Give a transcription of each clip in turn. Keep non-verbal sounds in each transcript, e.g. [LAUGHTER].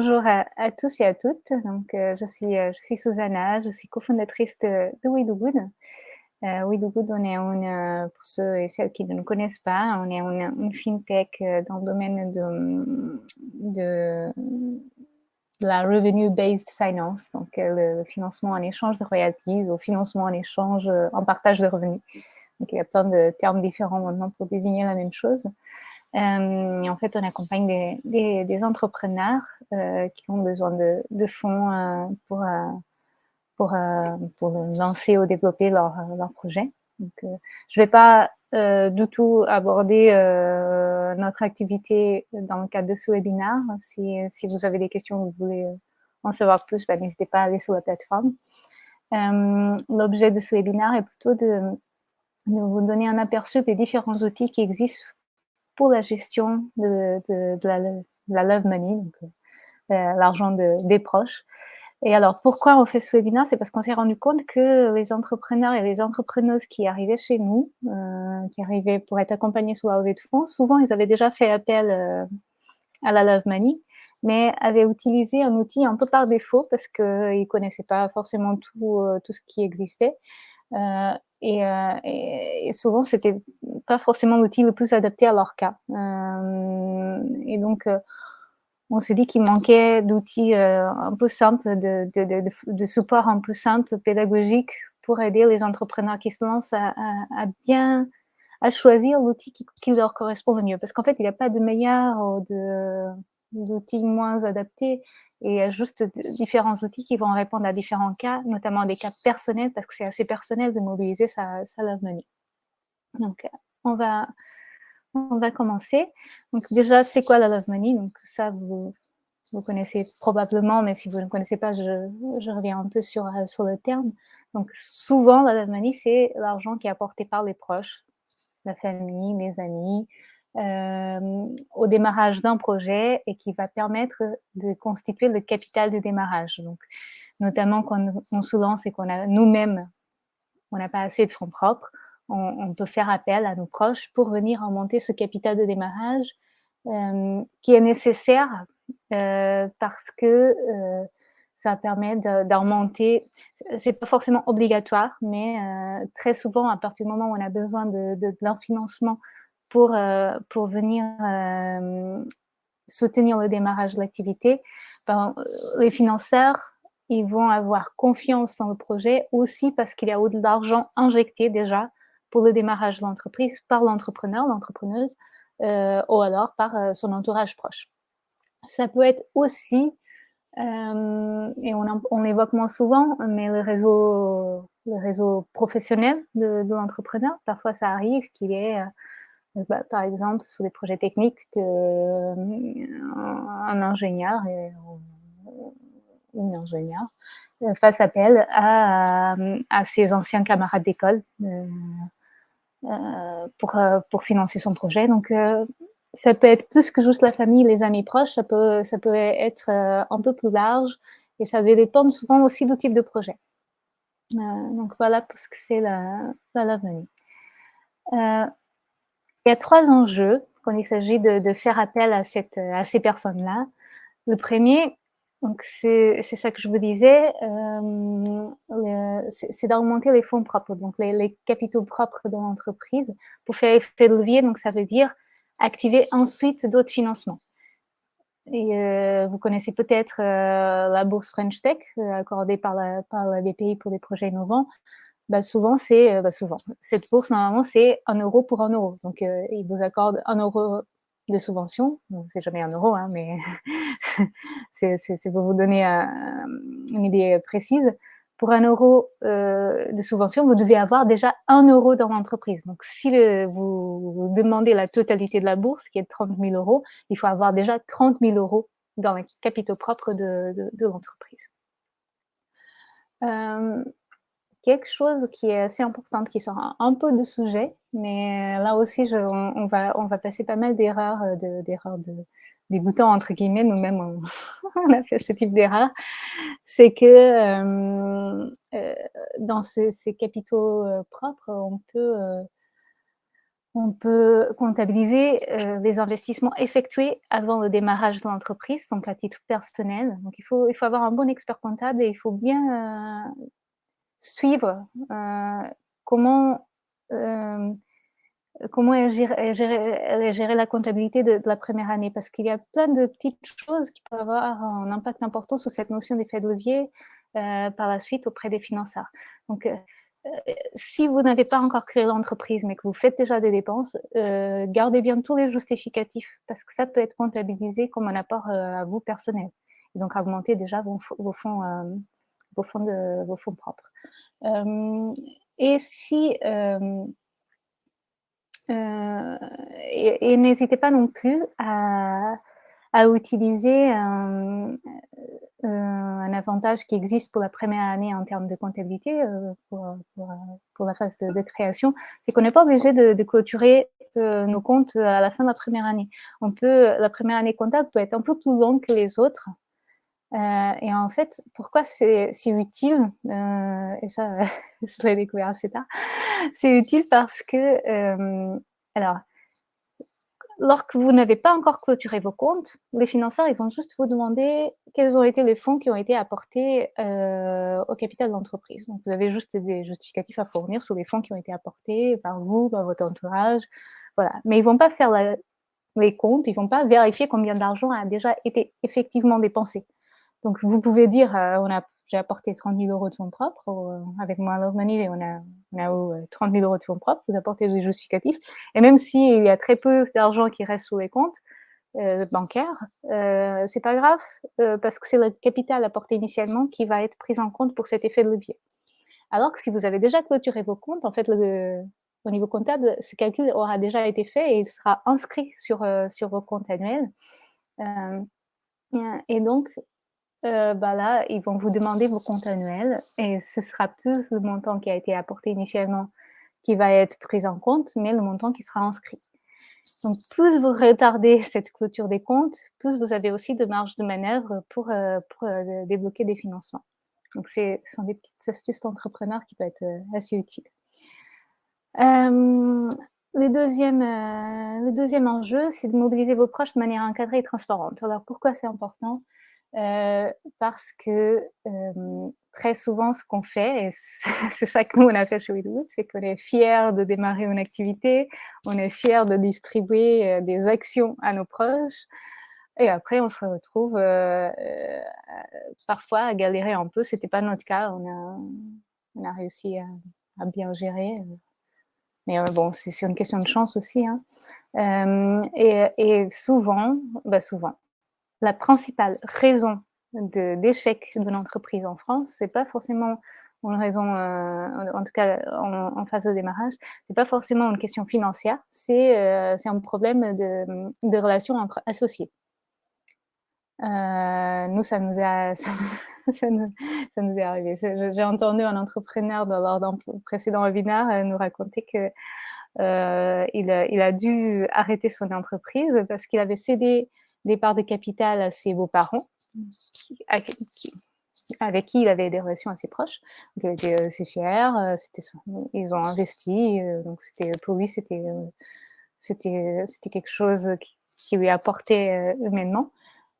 bonjour à, tous et à toutes. Donc, euh, je, suis, euh, je suis Susanna, je suis cofondatrice de, We Do Good. Euh, We Do Good, on est une, pour ceux et celles qui ne nous connaissent pas, on est une, fintech dans le domaine de, de, la revenue-based finance, donc le financement en échange de royalties ou financement en échange en partage de revenus. Donc, il y a plein de termes différents maintenant pour désigner la même chose. Euh, en fait, on accompagne des, entrepreneurs euh, qui ont besoin de, fonds euh, pour, pour, lancer ou développer leur, projet. Je ne vais pas du tout aborder notre activité dans le cadre de ce webinaire. Si, vous avez des questions, vous voulez en savoir plus, ben, n'hésitez pas à aller sur la plateforme. L'objet de ce webinaire est plutôt de vous donner un aperçu des différents outils qui existent pour la gestion de, la, love money, euh, l'argent des proches. Et alors, pourquoi on fait ce webinaire? C'est parce qu'on s'est rendu compte que les entrepreneurs et les entrepreneuses qui arrivaient chez nous, euh, qui arrivaient pour être accompagnés sous la levée de fonds, souvent, ils avaient déjà fait appel euh, à la Love Money, mais avaient utilisé un outil un peu par défaut parce qu'ils ne connaissaient pas forcément tout, tout ce qui existait. Euh, et, et, souvent, c'était pas forcément l'outil le plus adapté à leur cas. Euh, et donc, euh, on s'est dit qu'il manquait d'outils un peu simples, de, de, de, de, support un peu simple, pédagogique, pour aider les entrepreneurs qui se lancent à, à, bien à choisir l'outil qui, qui, leur correspond le mieux. Parce qu'en fait, il n'y a pas de meilleur ou d'outils moins adaptés et a juste différents outils qui vont répondre à différents cas, notamment des cas personnels, parce que c'est assez personnel de mobiliser sa, love money. Donc, on va, on va commencer. Donc, déjà, c'est quoi la love money Donc, ça, vous, vous connaissez probablement, mais si vous ne connaissez pas, je, je reviens un peu sur, sur le terme. Donc, souvent, la love money, c'est l'argent qui est apporté par les proches, la famille, les amis, euh, au démarrage d'un projet et qui va permettre de constituer le capital de démarrage. Donc, notamment quand on se lance et qu'on a nous-mêmes, on n'a pas assez de fonds propres, on, peut faire appel à nos proches pour venir augmenter ce capital de démarrage euh, qui est nécessaire euh, parce que euh, ça permet d'augmenter, c'est pas forcément obligatoire, mais euh, très souvent, à partir du moment où on a besoin de, de, de financement pour, euh, pour venir euh, soutenir le démarrage de l'activité, ben, les financeurs, ils vont avoir confiance dans le projet aussi parce qu'il y a de l'argent injecté déjà pour le démarrage de l'entreprise par l'entrepreneur, l'entrepreneuse, euh, ou alors par euh, son entourage proche. Ça peut être aussi, euh, et on, l'évoque moins souvent, mais le réseau, le réseau professionnel de, l'entrepreneur, parfois ça arrive qu'il est bah, par exemple, sur des projets techniques, qu'un euh, ingénieur et, ou une ingénieure euh, fasse appel à, à ses anciens camarades d'école euh, pour, pour financer son projet. Donc, ça peut être plus que juste la famille, les amis proches, ça peut, ça peut être un peu plus large et ça va dépendre souvent aussi du type de projet. donc, voilà pour ce que c'est la, la. Il y a trois enjeux quand il s'agit de, faire appel à, ces personnes-là. Le premier, c'est ça que je vous disais, euh, c'est d'augmenter les fonds propres, donc les, capitaux propres de l'entreprise pour faire effet de levier. Donc ça veut dire activer ensuite d'autres financements. Euh, vous connaissez peut-être euh, la bourse French Tech euh, accordée par la, par la BPI pour des projets innovants bah souvent, c'est euh, bah. Cette bourse, normalement, c'est un euro pour un euro. Donc, euh, ils vous accordent un euro de subvention. C'est jamais un euro, hein, mais [LAUGHS] c'est pour vous donner euh, une idée précise. Pour un euro euh, de subvention, vous devez avoir déjà un euro dans l'entreprise. Donc, si vous, demandez la totalité de la bourse, qui est de 30 000 euros, il faut avoir déjà 30 000 euros dans les capitaux propres de, l'entreprise. Quelque chose qui est assez important, qui sort un, peu de sujet, mais là aussi, on, va, on va passer pas mal d'erreurs, euh, d'erreurs de, dégoûtants, entre guillemets, nous-mêmes, [LAUGHS] on, a fait ce type d'erreur, c'est que euh, euh, dans ces, capitaux euh, propres, on peut, euh, On peut comptabiliser, les investissements effectués avant le démarrage de l'entreprise, donc à titre personnel. Donc il faut il faut avoir un bon expert comptable et il faut bien, suivre, heu, comment, hem, comment est gérée la comptabilité de la première année. Parce qu'il y a plein de petites choses qui peuvent avoir un impact important sur cette notion d'effet de levier, heu, par la suite auprès des financeurs. Donc, si vous n'avez pas encore créé l'entreprise, mais que vous faites déjà des dépenses, gardez bien tous les justificatifs parce que ça peut être comptabilisé comme un apport, à vous personnel et donc augmenter déjà vos fonds vos fonds de vos fonds propres. Hem et si, hem heu et n'hésitez pas non plus à à utiliser un, avantage qui existe pour la première année en termes de comptabilité, pour, pour, la phase de création. C'est qu'on n'est pas obligé de de clôturer, nos comptes, à la fin de la première année. On peut la première année comptable peut être un peu plus longue que les autres, heu et en fait, pourquoi c'est utile? Heu et ça, [LAUGHS] je l'ai découvert assez tard. C'est utile parce que, hem, alors lorsque vous n'avez pas encore clôturé vos comptes, les financeurs, ils vont juste vous demander quels ont été les fonds qui ont été apportés, au capital de l'entreprise. Donc vous avez juste des justificatifs à fournir sur les fonds qui ont été apportés par vous, par votre entourage, voilà. Mais ils vont pas faire les comptes, ils vont pas vérifier combien d'argent a déjà été effectivement dépensé. Donc vous pouvez dire, heu: «On a j'ai apporté 30 000 € de fonds propres au avec My Love Money on a on a eu, heu, 30 000 € de fonds propres». Vous apportez des justificatifs et même s'il y a très peu d'argent qui reste sur les comptes, heu, bancaires, c'est pas grave, parce que c'est le capital apporté initialement qui va être pris en compte pour cet effet de levier. Alors que si vous avez déjà clôturé vos comptes, en fait, au niveau comptable, ce calcul aura déjà été fait et il sera inscrit sur, sur vos comptes annuels. Et donc Heu, bah, là, ils vont vous demander vos comptes annuels et ce sera plus le montant qui a été apporté initialement qui va être pris en compte, mais le montant qui sera inscrit. Donc plus vous retardez cette clôture des comptes, plus vous avez aussi de marge de manœuvre pour, pour, heu, débloquer des financements. Donc ce sont des petites astuces d'entrepreneurs qui peuvent être, assez utiles. Le 2e, heu, le 2e enjeu, c'est de mobiliser vos proches de manière encadrée et transparente. Alors pourquoi c'est important? Heu, parce que, hem, très souvent ce qu'on fait et c'est [LAUGHS] ça que nous on a fait chez WeDoIt, c'est qu'on est fiers de démarrer une activité, on est fiers de distribuer, heu, des actions à nos proches et après on se retrouve, heu, parfois à galérer un peu. C'était pas notre cas, on a on a réussi à à bien gérer, mais bon, c'est une question de chance aussi, hein. Hem et et souvent, bah, souvent la principale raison de d'échec d'une entreprise en France, c'est pas forcément une raison, heu, en tout cas en phase de démarrage, c'est pas forcément une question financière, c'est, c'est un problème de, de relations entre associés. Heu, nous, ça nous a [LAUGHS] ça nous est arrivé. J'ai entendu un entrepreneur dans d'un précédent webinaire, nous raconter que, heu, il a il a dû arrêter son entreprise parce qu'il avait cédé des de capital à ses beaux-parents, avec qui il avait des relations assez proches. Donc il était assez fier, son ils ont investi, heu, donc pour lui, c'était, quelque chose qui lui apportait, humainement.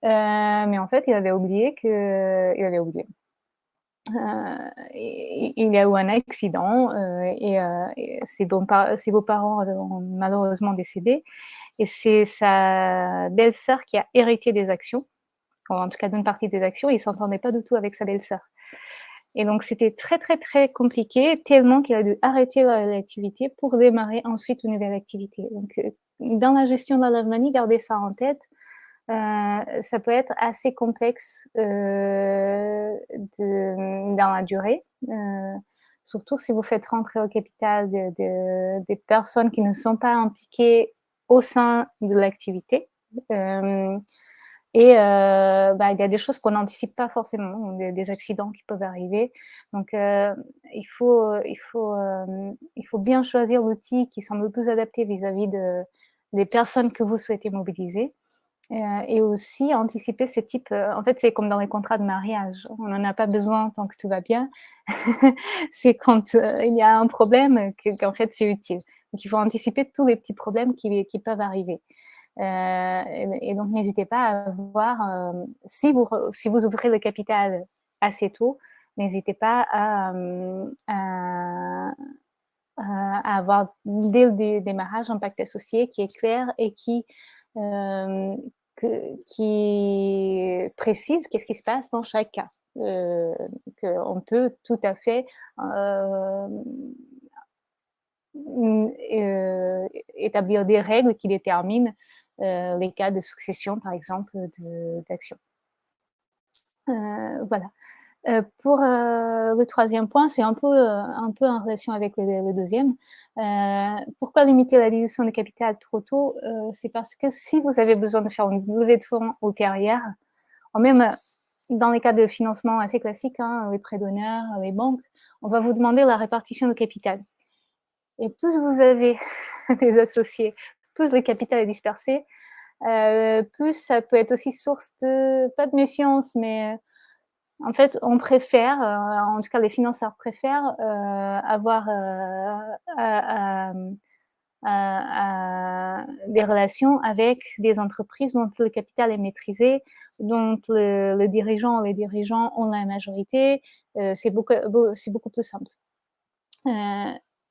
Mais en fait, il avait oublié que il avait oublié. Il y a eu un accident, et ses beaux-parents ont malheureusement décédé et c'est sa belle-sœur qui a hérité des actions, en tout cas d'une partie des actions il s'entendait pas du tout avec sa belle-sœur et donc c'était très, très, très compliqué, tellement qu'il a dû arrêter la l'activité pour démarrer ensuite une nouvelle activité. Donc heu, dans la gestion de la money, gardez ça en tête, Heu, ça peut être assez complexe, mmh, dans la durée, surtout si vous faites rentrer au capital de de des personnes qui ne sont pas impliquées au sein de l'activité. Hem et heu, bah, il y a des choses qu'on n'anticipe pas forcément, des accidents qui peuvent arriver. Donc heu, il faut, il faut, il faut bien choisir l'outil qui semble le plus adapté vis-à-vis de des personnes que vous souhaitez mobiliser et aussi anticiper ces types, en fait, c'est comme dans les contrats de mariage, on n'en a pas besoin tant que tout va bien. [LAUGHS] C'est quand, il y a un problème que qu'en fait c'est utile. Donc il faut anticiper tous les petits problèmes qui, peuvent arriver. Euh, et, donc n'hésitez pas à voir, euh, si, vous, si vous ouvrez le capital assez tôt, n'hésitez pas à, à, à, avoir dès le démarrage un pacte associé qui est clair et qui, euh, qui précise qu'est-ce qui se passe dans chaque cas. Euh, qu'on peut tout à fait euh, euh, établir des règles qui déterminent les cas de succession, par exemple, d'actions. voilà. pour le troisième point, c'est un peu, un peu en relation avec le, deuxième. pourquoi limiter la dilution de capital trop tôt? C'est parce que si vous avez besoin de faire une levée de fonds ultérieure, même dans les cas de financement assez classiques, hein, les prêts d'honneur, les banques, on va vous demander la répartition de capital. Et plus vous avez [LAUGHS] des associés, plus le capital est dispersé, euh, plus ça peut être aussi source de, pas de méfiance, mais euh, en fait, on préfère, euh, en tout cas les financeurs préfèrent avoir des relations avec des entreprises dont le capital est maîtrisé, dont le, dirigeant les dirigeants ont la majorité, c'est beaucoup, beaucoup plus simple.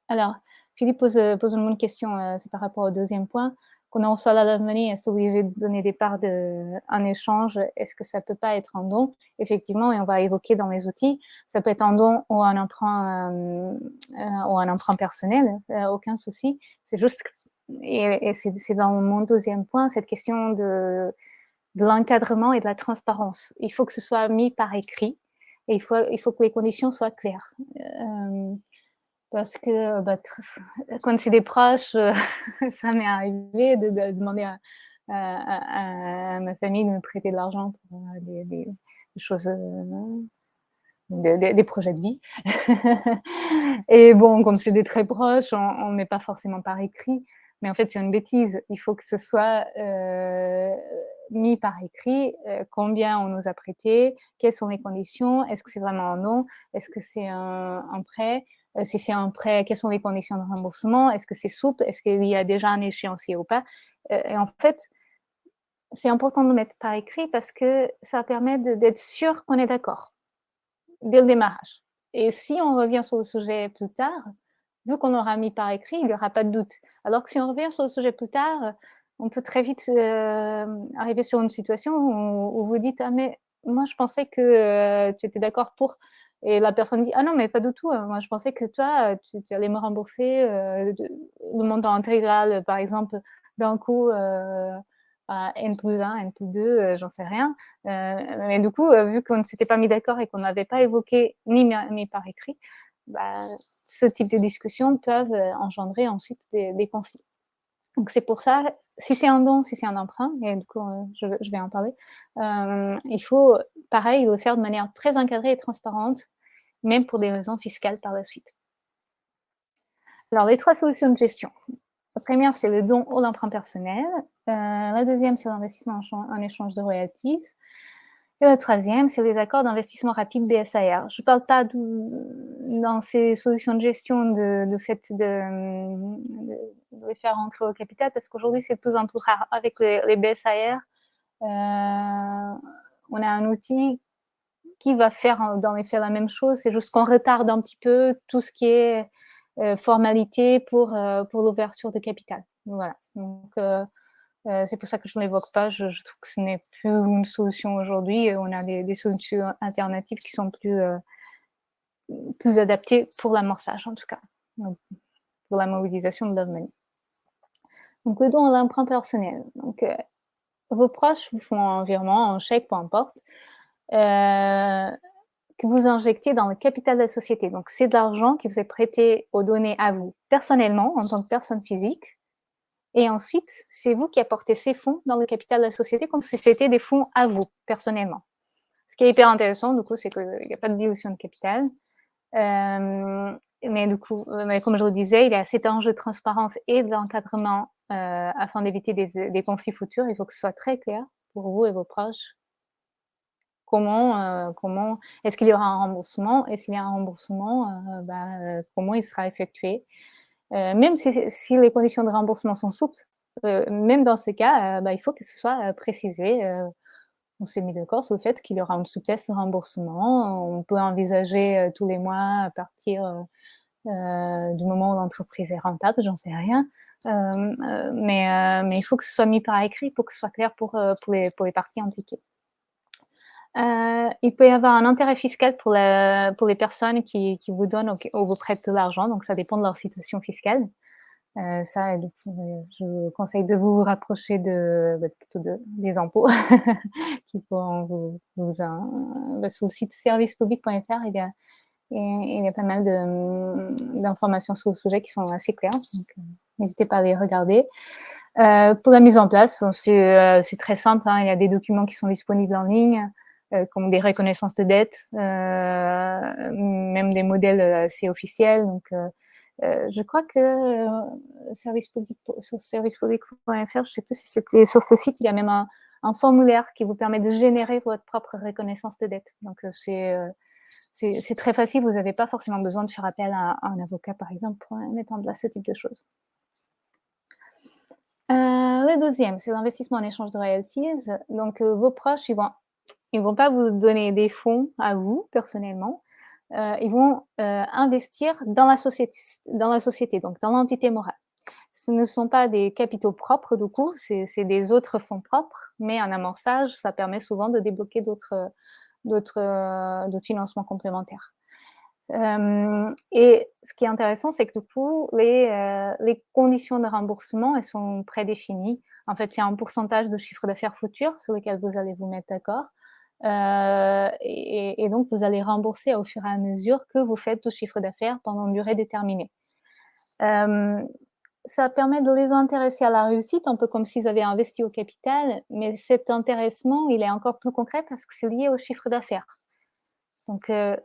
Alors, Philippe pose, pose une bonne question, euh, par rapport au deuxième point. Quand on reçoit la money, est-ce obligé de donner des parts de, en échange? Est-ce que ça peut pas être un don? Effectivement, et on va évoquer dans les outils, ça peut être un don ou un emprunt, ou un emprunt personnel, aucun souci. C'est juste, et, et c'est dans mon deuxième point, cette question de de l'encadrement et de la transparence. Il faut que ce soit mis par écrit et il faut, il faut que les conditions soient claires. Euh, parce que bah, [LAUGHS] quand c'est des proches, euh, [LAUGHS] ça m'est arrivé de, demander à, ma famille de me prêter de l'argent pour euh, des, choses, des, projets de vie. [LAUGHS] et bon, comme c'est des très proches, on ne met pas forcément par écrit. Mais en fait, c'est une bêtise. Il faut que ce soit mis par écrit euh, combien on nous a prêté, quelles sont les conditions, est-ce que c'est vraiment un non, est-ce que c'est un, prêt, euh, si c'est un prêt, quelles sont les conditions de remboursement, est-ce que c'est souple, est-ce qu'il y a déjà un échéancier ou pas? Euh, et en fait, c'est important de le mettre par écrit parce que ça permet d'être sûr qu'on est d'accord dès le démarrage. Et si on revient sur le sujet plus tard, vu qu'on aura mis par écrit, il n'y aura pas de doute. Alors que si on revient sur le sujet plus tard, on peut très vite euh, arriver sur une situation où, vous dites ah mais moi je pensais que euh, tu étais d'accord pour et la personne dit ah non mais pas du tout hein. moi je pensais que toi tu, allais me rembourser euh, le montant intégral par exemple d'un coup à n plus 1, n plus 2, j'en sais rien. mais du coup, vu qu'on ne s'était pas mis d'accord et qu'on n'avait pas évoqué ni par écrit, bah, ce type de discussions peuvent engendrer ensuite des conflits. Donc c'est pour ça, si c'est un don, si c'est un emprunt, et du coup euh, je, vais en parler, euh, il faut pareil le faire de manière très encadrée et transparente, même pour des raisons fiscales par la suite. Alors les trois solutions de gestion. La première, c'est le don ou l'emprunt personnel. Euh, la deuxième, c'est l'investissement en, échange de royalties. Et le troisième, c'est les accords d'investissement rapide BSAR. Je ne parle pas dans ces solutions de gestion de, fait de, les faire rentrer au capital parce qu'aujourd'hui, c'est de plus en plus rare. Avec les, BSAR, euh, on a un outil qui va faire dans les faits la même chose. C'est juste qu'on retarde un petit peu tout ce qui est euh, formalité pour, euh, pour l'ouverture de capital. Voilà. Donc, euh, c'est pour ça que je ne l'évoque pas. Je, trouve que ce n'est plus une solution aujourd'hui. On a des, solutions alternatives qui sont plus, euh, plus adaptées pour l'amorçage, en tout cas, pour la mobilisation de Money. Donc, le don à l'emprunt personnel. Donc, euh, vos proches vous font un virement, un chèque, peu importe, que vous injectez dans le capital de la société. Donc, c'est de l'argent qui vous est prêté ou donné à vous personnellement, en tant que personne physique, et ensuite, c'est vous qui apportez ces fonds dans le capital de la société comme si c'était des fonds à vous, personnellement. Ce qui est hyper intéressant, du coup, c'est qu'il n'y a pas de dilution de capital. Euh, mais du coup, mais comme je le disais, il y a cet enjeu de transparence et d'encadrement euh, afin d'éviter des, conflits futurs. Il faut que ce soit très clair pour vous et vos proches. Comment, euh, comment est-ce qu'il y aura un remboursement? Et s'il y a un remboursement, bah, comment il sera effectué? Même si, les conditions de remboursement sont souples, même dans ce cas, bah, il faut que ce soit précisé. on s'est mis d'accord sur le fait qu'il y aura une souplesse de remboursement. On peut envisager tous les mois à partir du moment où l'entreprise est rentable, j'en sais rien. mais, il faut que ce soit mis par écrit pour que ce soit clair pour, les, pour les parties impliquées. Euh, il peut y avoir un intérêt fiscal pour, les personnes qui, vous donnent ou, vous prêtent de l'argent, donc ça dépend de leur situation fiscale. Euh, ça, je vous conseille de vous rapprocher bah, plutôt de, des impôts [LAUGHS] qui pourront vous, vous bah, sur le site servicepublic.fr, il y a il y a pas mal d'informations sur le sujet qui sont assez claires, euh, n'hésitez pas à les regarder. Euh, pour la mise en place, c'est très simple, hein, il y a des documents qui sont disponibles en ligne, euh, comme des reconnaissances de dette, euh, même des modèles assez officiels. Donc, euh, je crois que service sur servicepublic.fr, je ne sais plus si c'était sur ce site, il y a même un, formulaire qui vous permet de générer votre propre reconnaissance de dette. Donc, c'est c'est très facile, vous n'avez pas forcément besoin de faire appel à, un avocat, par exemple, pour mettre en place ce type de choses. Euh, le deuxième, c'est l'investissement en échange de royalties. Donc, vos proches, ils vont ils vont pas vous donner des fonds à vous, personnellement. Euh, ils vont euh, investir dans la, société, donc dans l'entité morale. Ce ne sont pas des capitaux propres, du coup, c'est des autres fonds propres, mais un amorçage, ça permet souvent de débloquer d'autres financements complémentaires. Euh, et ce qui est intéressant, c'est que du coup, les, les, conditions de remboursement, elles sont prédéfinies. En fait, il y a un pourcentage de chiffre d'affaires futur sur lequel vous allez vous mettre d'accord. Euh, et, donc, vous allez rembourser au fur et à mesure que vous faites tout chiffre d'affaires pendant une durée déterminée. Euh, ça permet de les intéresser à la réussite, un peu comme s'ils avaient investi au capital, mais cet intéressement, il est encore plus concret parce que c'est lié au chiffre d'affaires. Donc, euh,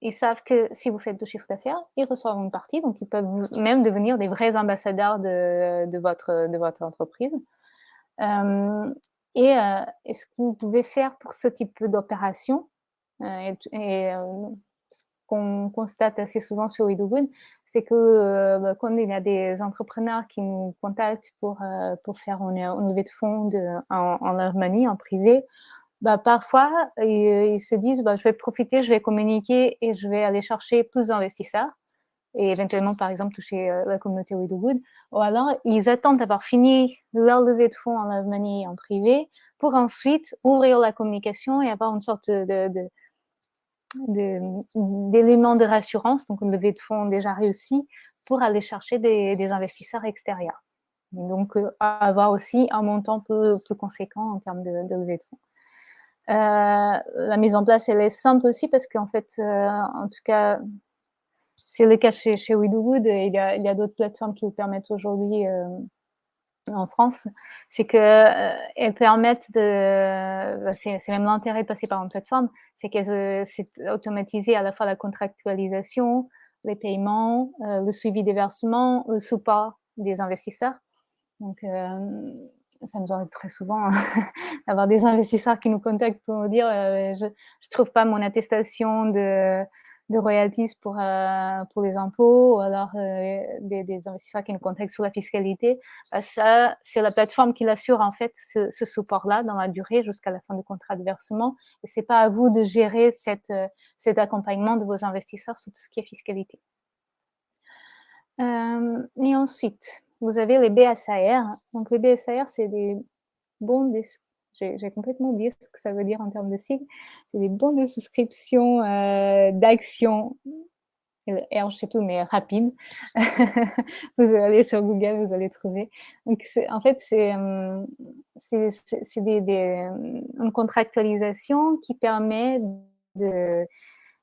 ils savent que si vous faites du chiffre d'affaires, ils reçoivent une partie, donc ils peuvent même devenir des vrais ambassadeurs de, votre, entreprise. Et, euh, ce que vous pouvez faire pour ce type d'opération, euh, et, euh, ce qu'on constate assez souvent sur WeDoGood, c'est que bah, quand il y a des entrepreneurs qui nous contactent pour, pour faire une, levée de fonds en, en Allemagne, en privé, bah, parfois, ils, se disent bah, je vais profiter, je vais communiquer et je vais aller chercher plus d'investisseurs et éventuellement, par exemple, toucher euh, la communauté Widowwood. Ou alors, ils attendent d'avoir fini leur levée de fonds en Allemagne en privé pour ensuite ouvrir la communication et avoir une sorte de, d'éléments de, rassurance, donc une levée de fonds déjà réussie, pour aller chercher des, investisseurs extérieurs. donc, euh, avoir aussi un montant plus, plus, conséquent en termes de, levée de fonds. Euh, la mise en place, elle est simple aussi parce qu'en fait, en tout cas, c'est le cas chez, chez Widowwood il y a, d'autres plateformes qui vous permettent aujourd'hui euh, en France, c'est qu'elles euh, permettent de, bah, c'est même l'intérêt de passer par une plateforme, c'est qu'elles euh, automatisé à la fois la contractualisation, les paiements, le suivi des versements, le support des investisseurs. Donc, ça nous arrive très souvent [LAUGHS] d'avoir des investisseurs qui nous contactent pour nous dire je ne trouve pas mon attestation de, de royalties pour, euh, pour les impôts ou alors euh, des, investisseurs qui nous contactent sur la fiscalité, bah, ça, c'est la plateforme qui l'assure en fait ce, ce support-là dans la durée jusqu'à la fin du contrat de versement. Et c'est pas à vous de gérer cette, euh, cet accompagnement de vos investisseurs sur tout ce qui est fiscalité. Euh, et ensuite, vous avez les BSAR. Donc les BSAR, c'est des bons j'ai complètement oublié ce que ça veut dire en termes de sigle. C'est des bons de souscription euh, d'actions. R, je ne sais plus, mais rapide. [LAUGHS] vous allez sur Google, vous allez trouver. Donc, en fait, c'est euh, des, des, euh, une contractualisation qui permet de,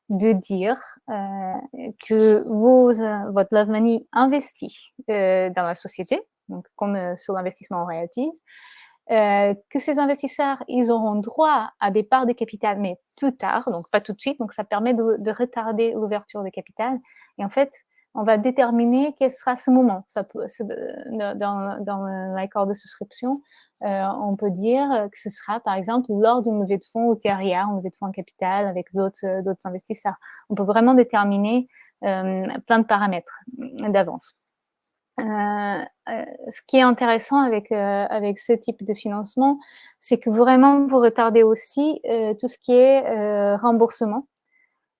de dire euh, que vos, votre Love Money investit euh, dans la société, donc comme euh, sur l'investissement en royalties, euh, que ces investisseurs, ils auront droit à des parts de capital, mais plus tard, donc pas tout de suite. Donc, ça permet de, de retarder l'ouverture de capital. Et en fait, on va déterminer quel sera ce moment. Ça peut, dans, dans l'accord de souscription, euh, on peut dire que ce sera, par exemple, lors d'une levée de fonds ultérieure, une levée de fonds en capital avec d'autres investisseurs. On peut vraiment déterminer euh, plein de paramètres d'avance. Ce qui est intéressant avec, avec ce type de financement, c'est que vraiment vous retardez aussi tout ce qui est remboursement.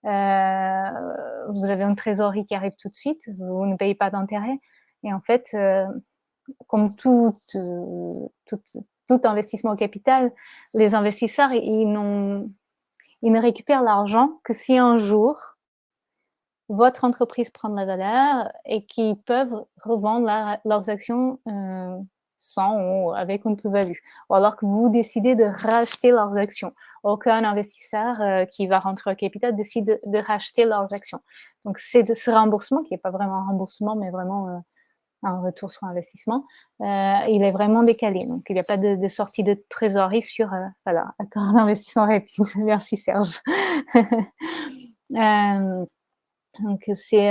vous avez une trésorerie qui arrive tout de suite, vous ne payez pas d'intérêt. Et en fait, comme tout, tout, tout, investissement au capital, les investisseurs, ils, ils ne récupèrent l'argent que si un jour, votre entreprise prend la valeur et qui peuvent revendre leurs actions euh, sans ou avec une plus-value. Ou alors que vous décidez de racheter leurs actions. Aucun investisseur euh, qui va rentrer au capital décide de, racheter leurs actions. Donc, c'est ce remboursement, qui n'est pas vraiment un remboursement, mais vraiment euh, un retour sur investissement, il est vraiment décalé. Donc, il n'y a pas de, sortie de trésorerie sur, voilà, accord d'investissement rapide. [LAUGHS] Merci Serge. [LAUGHS] Donc, euh, c'est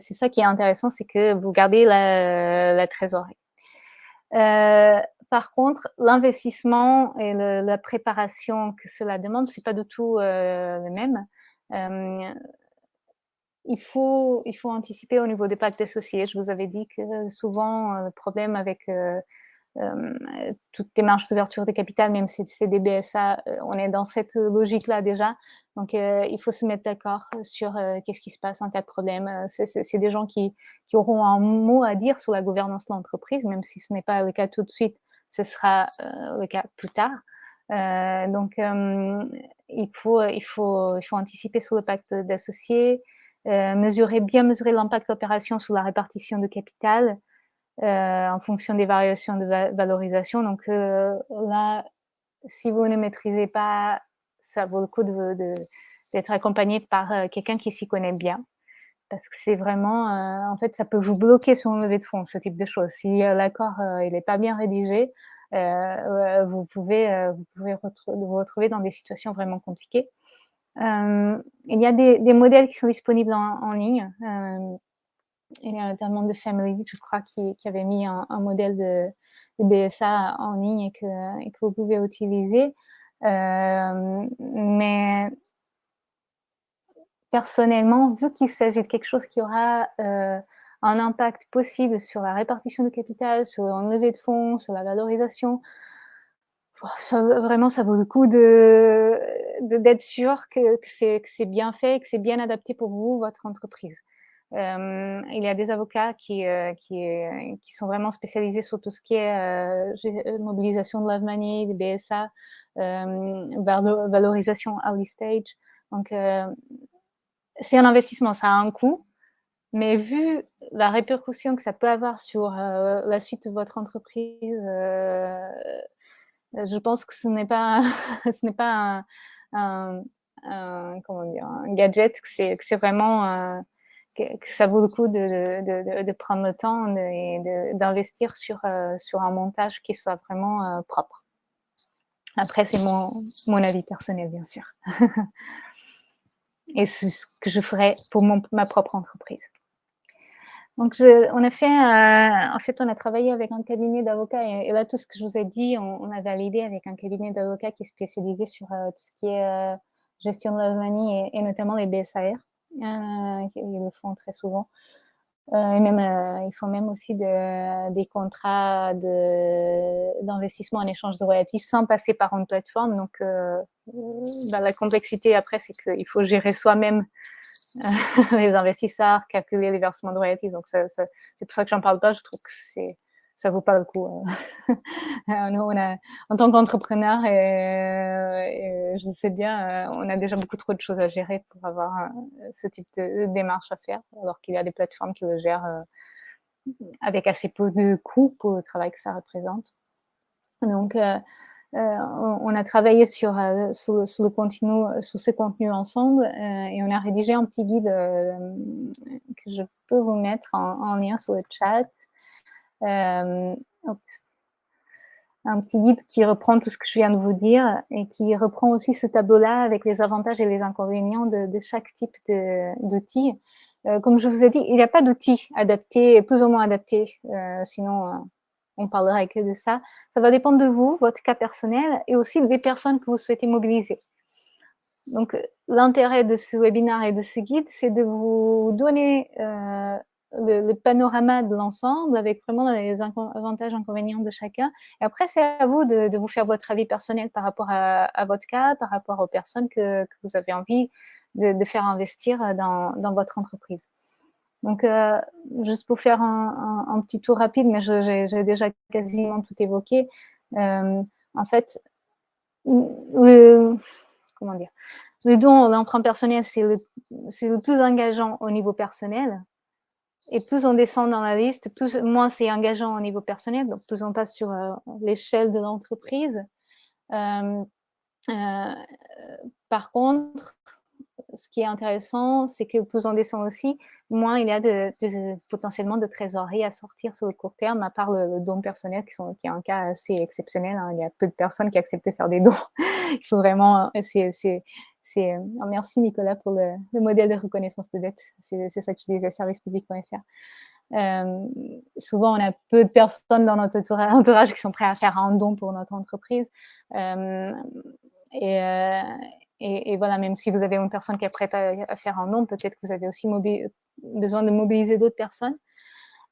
ça qui est intéressant, c'est que vous gardez la, trésorerie. Euh, par contre, l'investissement et la préparation que cela demande, c'est pas du tout euh, le même. il, faut, il faut anticiper au niveau des pactes associés. Je vous avais dit que souvent, le problème avec euh, toutes démarches d'ouverture de capital, même si c'est des BSA, euh, on est dans cette logique-là déjà. Donc, euh, il faut se mettre d'accord sur qu'est-ce qui se passe en cas de problème. C'est des gens qui, auront un mot à dire sur la gouvernance de l'entreprise, même si ce n'est pas le cas tout de suite, ce sera le cas plus tard. donc, il, faut, anticiper sur le pacte d'associés, mesurer, bien mesurer l'impact de l'opération sur la répartition de capital, euh, en fonction des variations de valorisation. Donc euh, là, si vous ne maîtrisez pas, ça vaut le coup d'être accompagné par euh, quelqu'un qui s'y connaît bien. Parce que c'est vraiment, en fait, ça peut vous bloquer sur une levée de fonds, ce type de choses. Si l'accord n'est pas bien rédigé, vous pouvez, vous retrouver dans des situations vraiment compliquées. il y a des, modèles qui sont disponibles en ligne a notamment de Family, je crois, qui, avait mis un, modèle de, BSA en ligne et que, vous pouvez utiliser. Euh, mais personnellement, vu qu'il s'agit de quelque chose qui aura euh, un impact possible sur la répartition de capital, sur l'enlevé de fonds, sur la valorisation, vraiment, ça vaut le coup d'être sûr que, que c'est bien fait, que c'est bien adapté pour vous, votre entreprise. Euh, il y a des avocats qui, euh, euh, qui, sont vraiment spécialisés sur tout ce qui est mobilisation de love money, de BSA, valorisation early stage. Donc, c'est un investissement, ça a un coût, mais vu la répercussion que ça peut avoir sur la suite de votre entreprise, je pense que ce n'est pas, [LAUGHS] ce pas un, comment dire, un gadget, que c'est vraiment que, ça vaut le coup de, de, prendre le temps et d'investir sur, euh, sur un montage qui soit vraiment euh, propre. Après, c'est mon, mon avis personnel, bien sûr. [LAUGHS] et c'est ce que je ferai pour mon, ma propre entreprise. Donc, on a fait, euh, en fait, on a travaillé avec un cabinet d'avocats et, là, tout ce que je vous ai dit, on, a validé avec un cabinet d'avocats qui est spécialisé sur tout ce qui est gestion de la et, et, notamment les BSAR. Euh, ils le font très souvent. Euh, et même, euh, ils font même aussi des contrats d'investissement en échange de royalties sans passer par une plateforme. Donc, bah, la complexité après, c'est qu'il faut gérer soi-même [LAUGHS] les investisseurs, calculer les versements de royalties. Donc, c'est pour ça que j'en parle pas. Je trouve que c'est ça vaut pas le coup. Euh. [LAUGHS] en tant qu'entrepreneur, et, je sais bien, euh, on a déjà beaucoup trop de choses à gérer pour avoir euh, ce type de démarche à faire, alors qu'il y a des plateformes qui le gèrent avec assez peu de coûts pour le travail que ça représente. Donc, on a travaillé sur, sur, le contenu, sur ce contenu ensemble et on a rédigé un petit guide que je peux vous mettre en lien sur le chat. Euh, un petit guide qui reprend tout ce que je viens de vous dire et qui reprend aussi ce tableau-là avec les avantages et les inconvénients de, chaque type d'outil. Euh, comme je vous ai dit, il n'y a pas d'outil adapté, plus ou moins adapté, euh, sinon on parlerait que de ça. Ça va dépendre de vous, votre cas personnel et aussi des personnes que vous souhaitez mobiliser. Donc, l'intérêt de ce webinaire et de ce guide, c'est de vous donner le, panorama de l'ensemble avec vraiment les avantages, inconvénients de chacun. Et après, c'est à vous de, vous faire votre avis personnel par rapport à, votre cas, par rapport aux personnes que, vous avez envie de, faire investir dans, votre entreprise. Donc, euh, juste pour faire un, petit tour rapide, mais j'ai déjà quasiment tout évoqué. Euh, en fait, le, comment dire, le don l'emprunt personnel, c'est le, le, plus engageant au niveau personnel. Et plus on descend dans la liste, plus, moins c'est engageant au niveau personnel, donc plus on passe sur euh, l'échelle de l'entreprise. Euh, euh, par contre, ce qui est intéressant, c'est que plus on descend aussi, moins il y a potentiellement de trésorerie à sortir sur le court terme, à part le, don personnel, qui, sont, qui est un cas assez exceptionnel. Hein. Il y a peu de personnes qui acceptent de faire des dons. [LAUGHS] il faut vraiment, c'est c'est oh, merci Nicolas pour le, modèle de reconnaissance de dette. C'est ça que je disais, servicepublic.fr. Euh, souvent, on a peu de personnes dans notre entourage qui sont prêts à faire un don pour notre entreprise. Euh, euh, et, voilà, même si vous avez une personne qui est prête à, faire un don, peut-être que vous avez aussi besoin de mobiliser d'autres personnes.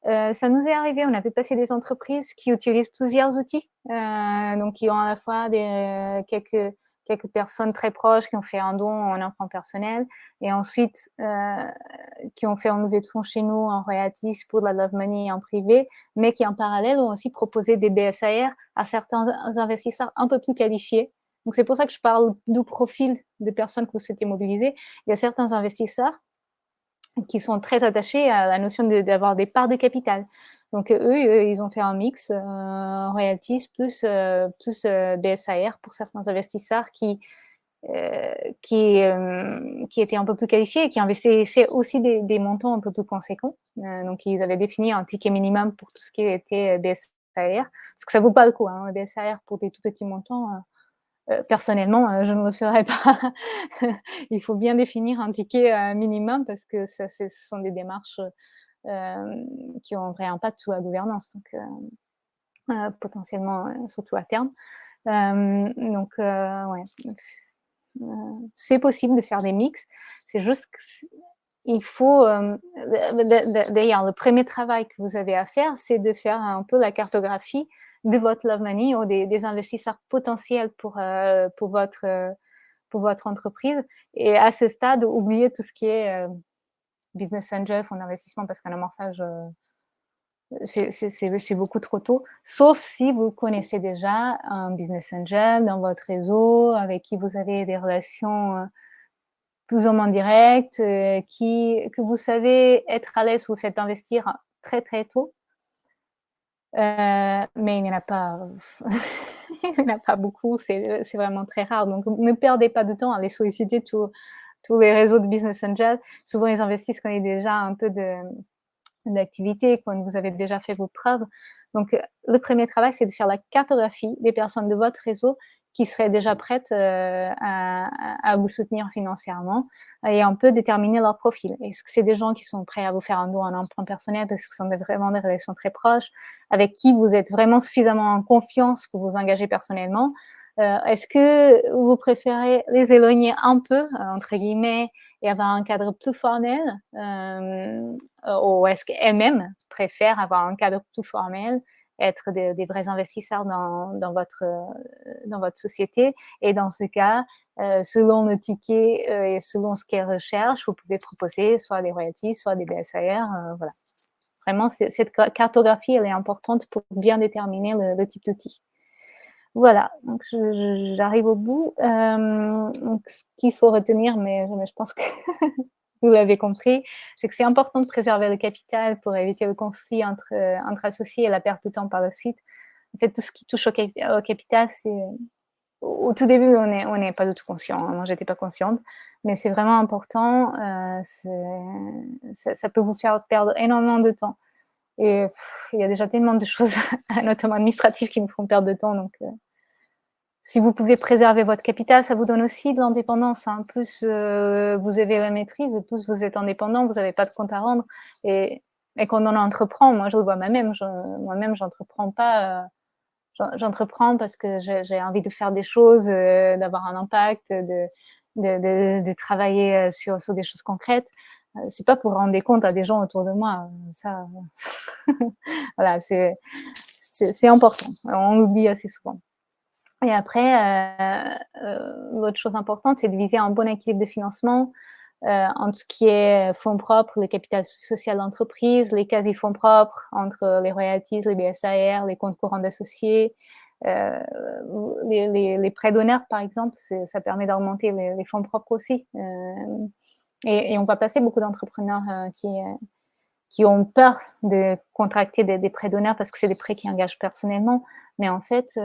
ça nous est arrivé, on a pu passer des entreprises qui utilisent plusieurs outils, donc qui ont à la fois quelques quelques personnes très proches qui ont fait un don en emprunt personnel et ensuite euh, qui ont fait un levée de fonds chez nous en royalties pour la love money en privé, mais qui en parallèle ont aussi proposé des BSAR à certains investisseurs un peu plus qualifiés. Donc c'est pour ça que je parle du profil de personnes que vous souhaitez mobiliser. Il y a certains investisseurs qui sont très attachés à la notion d'avoir des parts de capital. Donc eux, ils ont fait un mix euh, royalties plus, euh, plus euh, BSAR pour certains investisseurs qui, qui, qui étaient un peu plus qualifiés et qui investissaient aussi des, montants un peu plus conséquents. donc ils avaient défini un ticket minimum pour tout ce qui était BSAR, parce que ça vaut pas le coup, hein, BSAR pour des tout petits montants. Personnellement, je ne le ferai pas. [LAUGHS] Il faut bien définir un ticket minimum parce que ce sont des démarches euh, qui ont un vrai impact sur la gouvernance, donc euh, euh, potentiellement, surtout à terme. donc, c'est possible de faire des mix. C'est juste il faut, d'ailleurs, le premier travail que vous avez à faire, c'est de faire un peu la cartographie de votre love money ou des, investisseurs potentiels pour, pour, votre, pour votre entreprise. Et à ce stade, oubliez tout ce qui est business angel, fonds d'investissement, parce qu'un amorçage, euh, c'est beaucoup trop tôt, sauf si vous connaissez déjà un business angel dans votre réseau, avec qui vous avez des relations euh, plus ou moins directes, euh, qui, que vous savez être à l'aise, vous faites investir très très tôt. Mais il n'y en a pas, [LAUGHS] il n'y en a pas beaucoup, c'est vraiment très rare. Donc, ne perdez pas de temps à les solliciter tous les réseaux de business angels, souvent ils investissent quand il y a déjà un peu d'activité, quand vous avez déjà fait vos preuves. Donc, le premier travail, c'est de faire la cartographie des personnes de votre réseau qui seraient déjà prêtes euh, à, vous soutenir financièrement et un peu déterminer leur profil. Est-ce que c'est des gens qui sont prêts à vous faire un don en emprunt personnel parce que ce sont vraiment des relations très proches, avec qui vous êtes vraiment suffisamment en confiance pour vous engager personnellement? Euh, est-ce que vous préférez les éloigner un peu, entre guillemets, et avoir un cadre plus formel euh, Ou est-ce qu'elles-mêmes préfèrent avoir un cadre plus formel être des, vrais investisseurs dans, votre, dans votre société. Et dans ce cas, selon le ticket et selon ce qu'elles recherchent, vous pouvez proposer soit des royalties, soit des BSAR. voilà. Vraiment, cette cartographie, elle est importante pour bien déterminer le type d'outil. Voilà, donc j'arrive au bout. Euh, ce qu'il faut retenir, mais, je pense que [LAUGHS] vous l'avez compris, c'est que c'est important de préserver le capital pour éviter le conflit entre, entre associés et la perte de temps par la suite. En fait, tout ce qui touche au, capital, c'est au tout début, on n'est pas du tout conscient. Hein. Moi, j'étais pas consciente, mais c'est vraiment important. Euh, ça, ça, peut vous faire perdre énormément de temps. Et il y a déjà tellement de choses, [LAUGHS] notamment administratives, qui me font perdre de temps. Donc, euh, si vous pouvez préserver votre capital, ça vous donne aussi de l'indépendance. Hein. Plus euh, vous avez la maîtrise, plus vous êtes indépendant, vous n'avez pas de compte à rendre. Et, et quand on entreprend, moi je le vois moi-même, moi-même j'entreprends pas, euh, j'entreprends parce que j'ai envie de faire des choses, d'avoir un impact, de, travailler sur, sur, des choses concrètes. c'est pas pour rendre des comptes à des gens autour de moi. Ça, [LAUGHS] voilà, c'est important. On l'oublie assez souvent. Et après, euh, euh, l'autre chose importante, c'est de viser un bon équilibre de financement euh, entre ce qui est fonds propres, le capital social d'entreprise, les quasi-fonds propres, entre les royalties, les BSAR, les comptes courants d'associés, les, prêts d'honneur, par exemple, ça permet d'augmenter les, fonds propres aussi. Et, on va passer beaucoup d'entrepreneurs qui, qui ont peur de contracter des, des prêts d'honneur parce que c'est des prêts qui engagent personnellement. Mais en fait,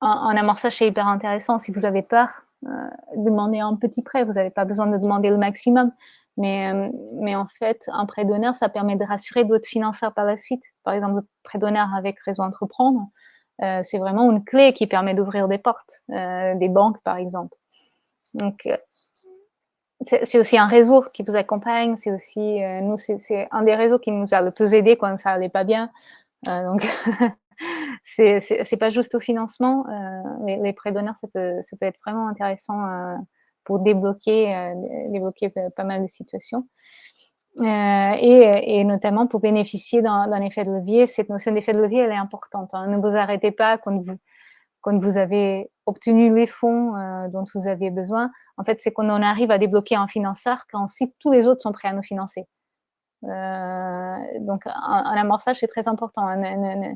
un, amorçage, c'est hyper intéressant. Si vous avez peur, euh, demandez un petit prêt. Vous n'avez pas besoin de demander le maximum. Mais, euh, mais en fait, un prêt d'honneur, ça permet de rassurer d'autres financeurs par la suite. Par exemple, le prêt d'honneur avec Réseau Entreprendre, euh, c'est vraiment une clé qui permet d'ouvrir des portes, des banques par exemple. Donc, c'est aussi un réseau qui vous accompagne. C'est aussi, nous, c'est un des réseaux qui nous a le plus aidé quand ça allait pas bien. donc, [LAUGHS] c'est pas juste au financement. Euh, les, prêts d'honneur, ça peut, être vraiment intéressant euh, pour débloquer, euh, débloquer pas mal de situations. Et, et, notamment pour bénéficier d'un effet de levier. Cette notion d'effet de levier, elle est importante. Hein. Ne vous arrêtez pas quand vous, avez obtenu les fonds dont vous aviez besoin. En fait, c'est qu'on en arrive à débloquer un financeur qu'ensuite tous les autres sont prêts à nous financer. donc, un, amorçage, c'est très important. Hum,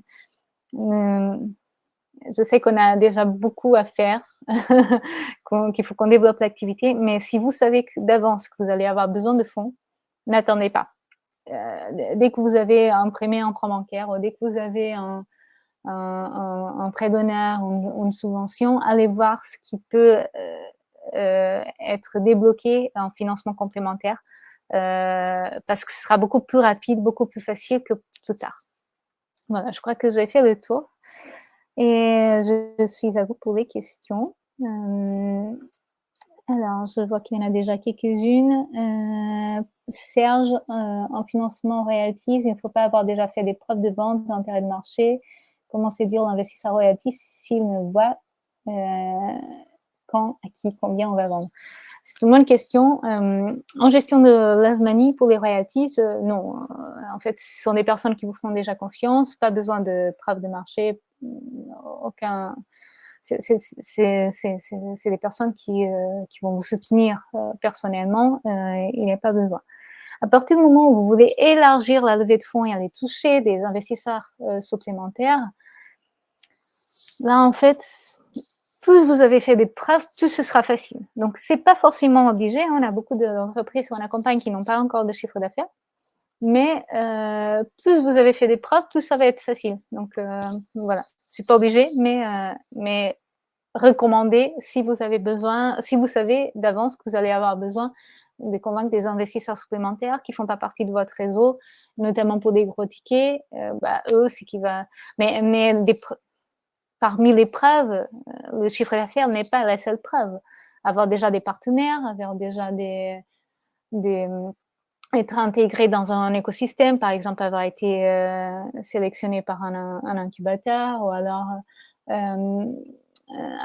je sais qu'on a déjà beaucoup à faire, [LAUGHS] qu'il faut qu'on développe l'activité, mais si vous savez d'avance que vous allez avoir besoin de fonds, n'attendez pas. Euh, dès que vous avez imprimé un prêt bancaire, ou dès que vous avez un, prêt d'honneur ou une, subvention, allez voir ce qui peut euh, euh, être débloqué en financement complémentaire, parce que ce sera beaucoup plus rapide, beaucoup plus facile que plus tard. Voilà, je crois que j'ai fait le tour. Et je, suis à vous pour les questions. Euh, alors, je vois qu'il y en a déjà quelques-unes. Euh, Serge, euh, en financement royalties, il ne faut pas avoir déjà fait des preuves de vente d'intérêt de marché. Comment séduire l'investisseur royalties s'il ne voit quand, à qui, combien on va vendre? C'est une bonne question. Euh, en gestion de Love Money, pour les royalties, euh, non. Euh, en fait, ce sont des personnes qui vous font déjà confiance, pas besoin de preuves de marché, aucun... C'est des personnes qui, qui, vont vous soutenir personnellement, il n'y a pas besoin. À partir du moment où vous voulez élargir la levée de fonds et aller toucher des investisseurs supplémentaires, là, en fait, plus vous avez fait des preuves, plus ce sera facile. Donc, c'est pas forcément obligé. Hein. On a beaucoup d'entreprises où on accompagne qui n'ont pas encore de chiffre d'affaires. Mais euh, plus vous avez fait des preuves, plus ça va être facile. Donc, euh, voilà. C'est pas obligé, mais, euh, mais recommandé si vous avez besoin, si vous savez d'avance que vous allez avoir besoin de convaincre des investisseurs supplémentaires qui font pas partie de votre réseau, notamment pour des gros tickets, euh, bah, eux, c'est qui va... Mais, mais des, parmi les preuves, euh, le chiffre d'affaires n'est pas la seule preuve. Avoir déjà des partenaires, avoir déjà des, euh, être intégré dans un écosystème, par exemple avoir été euh, sélectionné par un, incubateur ou alors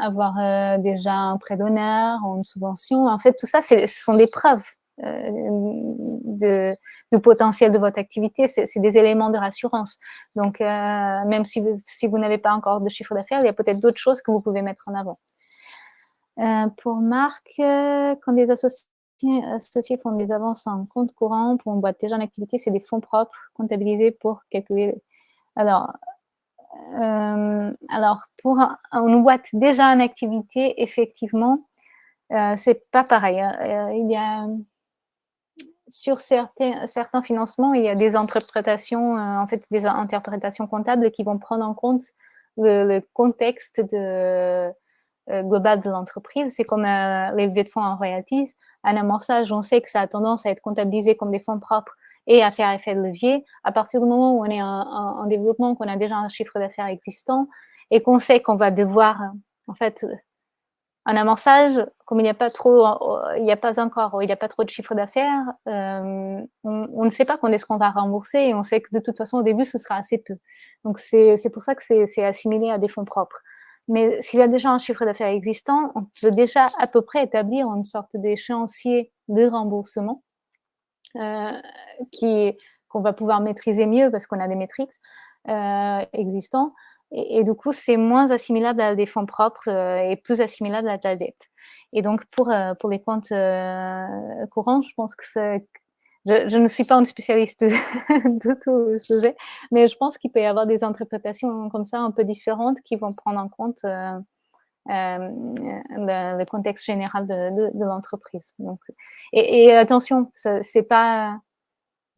avoir déjà un prêt d'honneur ou une subvention. En fait, tout ça, ce sont des preuves. Euh, du potentiel de votre activité, c'est des éléments de rassurance. Donc, euh, même si vous, n'avez pas encore de chiffre d'affaires, il y a peut-être d'autres choses que vous pouvez mettre en avant. Euh, pour Marc, quand des associés, font des avances en compte courant pour une boîte déjà en activité, c'est des fonds propres comptabilisés pour calculer. Alors, alors pour une boîte déjà en activité, effectivement, c'est pas pareil. Il y a sur certains, financements, il y a des interprétations, euh, en fait, des interprétations comptables qui vont prendre en compte le, contexte euh, global de l'entreprise. C'est comme euh, les de fonds en royalties. Un amorçage, on sait que ça a tendance à être comptabilisé comme des fonds propres et à faire effet de levier. À partir du moment où on est en, en développement, qu'on a déjà un chiffre d'affaires existant et qu'on sait qu'on va devoir, en fait, un amorçage, comme il n'y a pas trop, il n'y a pas encore, il n'y a pas trop de chiffre d'affaires, euh, on, ne sait pas quand est-ce qu'on va rembourser et on sait que de toute façon au début ce sera assez peu. Donc c'est pour ça que c'est assimilé à des fonds propres. Mais s'il y a déjà un chiffre d'affaires existant, on peut déjà à peu près établir une sorte d'échéancier de remboursement qu'on va pouvoir maîtriser mieux parce qu'on a des métriques existants. Et, du coup, c'est moins assimilable à des fonds propres et plus assimilable à de la dette. Et donc, pour, pour les comptes courants, je pense que c'est je, ne suis pas une spécialiste [LAUGHS] de, tout le sujet, mais je pense qu'il peut y avoir des interprétations comme ça un peu différentes qui vont prendre en compte euh, euh, le, contexte général de, l'entreprise. Et, et, attention, c'est pas,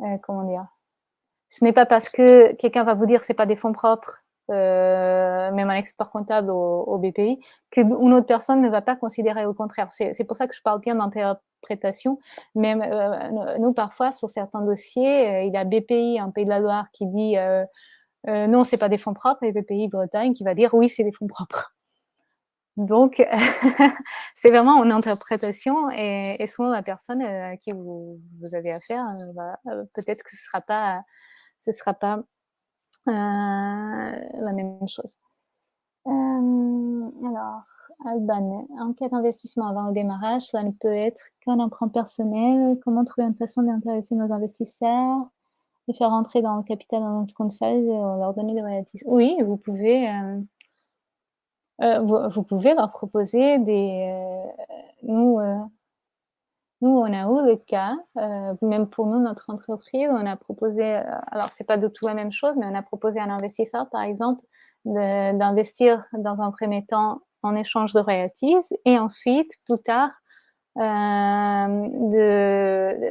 euh, comment dire, ce n'est pas parce que quelqu'un va vous dire c'est pas des fonds propres euh, même un expert comptable au, BPI, qu'une autre personne ne va pas considérer au contraire. C'est pour ça que je parle bien d'interprétation. Même euh, nous, parfois, sur certains dossiers, euh, il y a BPI, un pays de la Loire, qui dit non, c'est pas des fonds propres, et BPI Bretagne qui va dire oui, c'est des fonds propres. Donc, [LAUGHS] c'est vraiment une interprétation et, souvent la personne à qui vous, avez affaire, peut-être que ce ne sera pas, ce sera pas la même chose. Euh, alors, Alban, en cas d'investissement avant le démarrage, cela ne peut être qu'un emprunt personnel. Comment trouver une façon d'intéresser nos investisseurs, de faire entrer dans le capital dans notre compte et leur donner des royalties Oui, vous pouvez, euh, vous, pouvez leur proposer des... nous, nous, on a eu le cas, euh, même pour nous, notre entreprise, on a proposé, euh, alors c'est pas du tout la même chose, mais on a proposé à un investisseur, par exemple, d'investir dans un premier temps en échange de royalties et ensuite, plus tard, euh,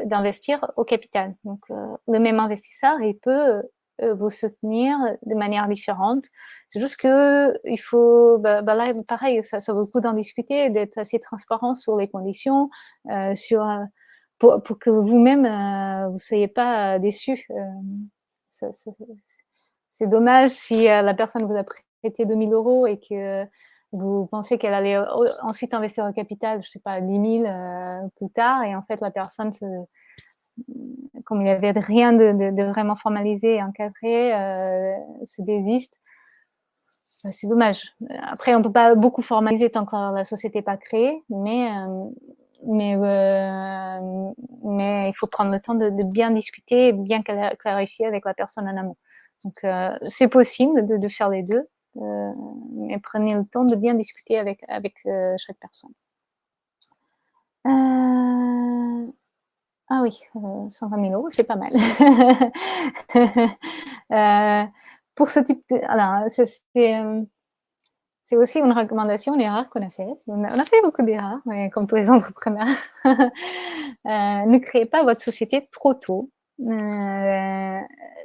d'investir au capital. Donc, le même investisseur, il peut vous soutenir de manière différente c'est juste que il faut, bah, bah là, pareil, ça, vaut le coup d'en discuter, d'être assez transparent sur les conditions, euh, sur, euh, pour, que vous-même, euh, vous soyez pas déçus. Euh, c'est dommage si la personne vous a prêté 2000 euros et que vous pensez qu'elle allait ensuite investir au capital, je sais pas, 10 000 plus tard, et en fait, la personne, se, comme il n'y avait rien de, vraiment formalisé et encadré, se désiste. Bah, c'est dommage. Après, on ne peut pas beaucoup formaliser tant que la société n'est pas créée, mais, euh, euh, il faut prendre le temps de, bien discuter et bien clarifier avec la personne en amont. Donc, euh, c'est possible de, faire les deux, mais prenez le temps de bien discuter avec chaque personne. Ah oui, 120 000 euros, c'est pas mal. [LAUGHS] pour ce type de... Euh, c'est aussi une recommandation, une erreur qu'on a faite. On, a, fait beaucoup d'erreurs, comme tous les [LAUGHS] entrepreneurs. Euh, ne créez pas votre société trop tôt. Euh,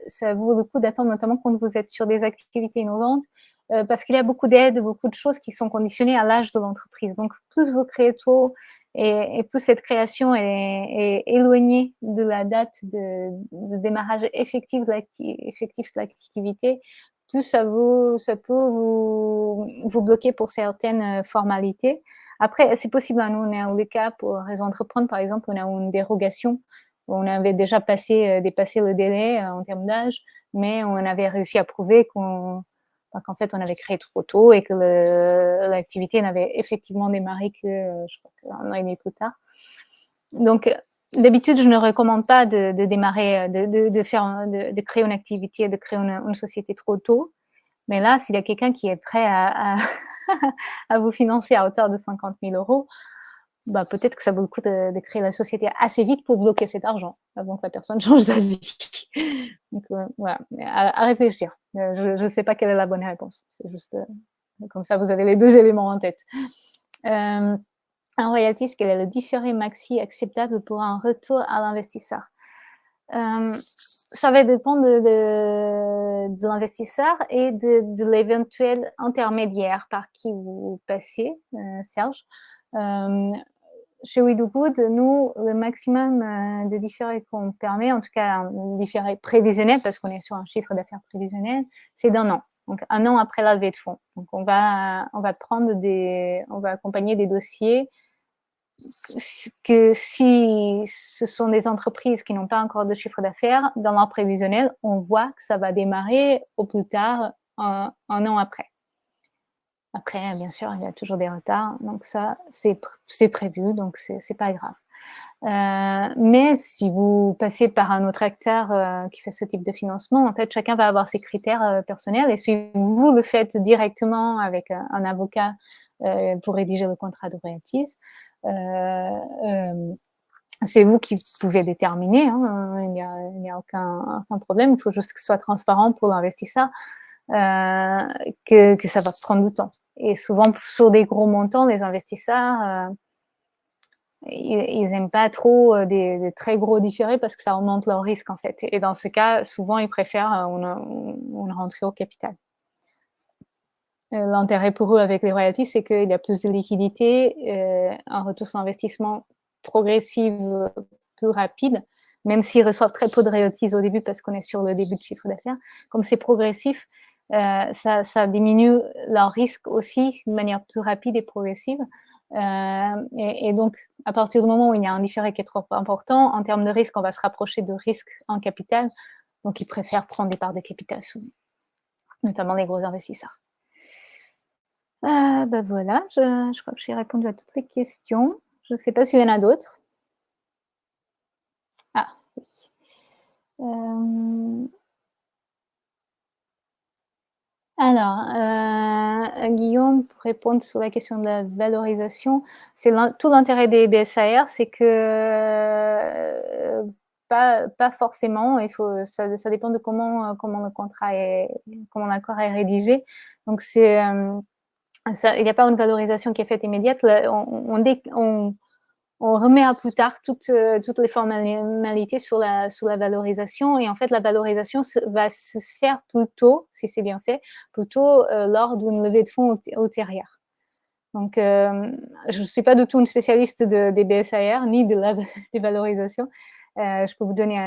ça vaut le coup d'attendre, notamment quand vous êtes sur des activités innovantes, parce qu'il y a beaucoup d'aides, beaucoup de choses qui sont conditionnées à l'âge de l'entreprise. Donc, plus vous créez tôt et, et plus cette création est, éloignée de la date de, démarrage effectif de l'activité, plus ça, vous, ça peut vous, bloquer pour certaines formalités. Après, c'est possible, hein, nous, on a le cas pour Réseau Entreprendre, par exemple, on a une dérogation. On avait déjà passé, euh, dépassé le délai euh, en termes d'âge, mais on avait réussi à prouver qu'on qu'en fait, on avait créé trop tôt et que l'activité n'avait effectivement démarré que, je crois, un an et demi plus tard. Donc, d'habitude, je ne recommande pas de, démarrer, de, de, créer une activité, de créer une, société trop tôt. Mais là, s'il y a quelqu'un qui est prêt à, [LAUGHS] vous financer à hauteur de 50 000 euros, bah, peut-être que ça vaut le coup de, créer la société assez vite pour bloquer cet argent avant que la personne [LAUGHS] change d'avis. Donc, euh, voilà, à, réfléchir. Euh, je ne sais pas quelle est la bonne réponse. C'est juste euh, comme ça, vous avez les deux éléments en tête. un royalties, quel est le différé maxi acceptable pour un retour à l'investisseur? Ça va dépendre de, l'investisseur et de l'éventuel intermédiaire par qui vous passez, Serge chez We Good, nous, le maximum euh, de différés qu'on permet, en tout cas différé prévisionnel, parce qu'on est sur un chiffre d'affaires prévisionnel, c'est d'un an. Donc un an après la levée de fonds. Donc on va, on va prendre des, on va accompagner des dossiers que si ce sont des entreprises qui n'ont pas encore de chiffre d'affaires, dans leur prévisionnel, on voit que ça va démarrer au plus tard un an après. Après, bien sûr, il y a toujours des retards, donc ça, c'est prévu, donc c'est pas grave. mais si vous passez par un autre acteur qui fait ce type de financement, en fait, chacun va avoir ses critères personnels. Et si vous le faites directement avec un, avocat pour rédiger le contrat de royalties, c'est vous qui pouvez déterminer, hein, il n'y a, aucun, problème, il faut juste que ce soit transparent pour l'investisseur, euh, que, ça va prendre du temps. Et souvent, sur des gros montants, les investisseurs, euh, ils n'aiment pas trop euh, des, très gros différés parce que ça augmente leur risque, en fait. Et dans ce cas, souvent, ils préfèrent une, rentrée au capital. L'intérêt pour eux avec les royalties, c'est qu'il y a plus de liquidité, un retour sur investissement progressive, plus rapide, même s'ils reçoivent très peu de royalties au début parce qu'on est sur le début de chiffre d'affaires. Comme c'est progressif, euh, ça, diminue leur risque aussi de manière plus rapide et progressive. Euh, et, donc, à partir du moment où il y a un différé qui est trop important, en termes de risque, on va se rapprocher de risque en capital. Donc, ils préfèrent prendre des parts de capital notamment les gros investisseurs. ben voilà, je, crois que j'ai répondu à toutes les questions. Je ne sais pas s'il y en a d'autres. Ah, oui. Euh, alors, euh, Guillaume, pour répondre sur la question de la valorisation, c'est tout l'intérêt des BSAR, c'est que euh, pas, forcément, il faut, ça, dépend de comment, comment le contrat est, comment l'accord est rédigé. Donc, c'est il n'y a pas une valorisation qui est faite immédiate. on, on, remet à plus tard toutes, euh, les formalités sur la, valorisation. Et en fait, la valorisation va se faire plutôt, si c'est bien fait, plutôt euh, lors d'une levée de fonds ultérieure. Donc, euh, je ne suis pas du tout une spécialiste de, des BSAR ni de la [LAUGHS] dévalorisation. Euh, je peux vous donner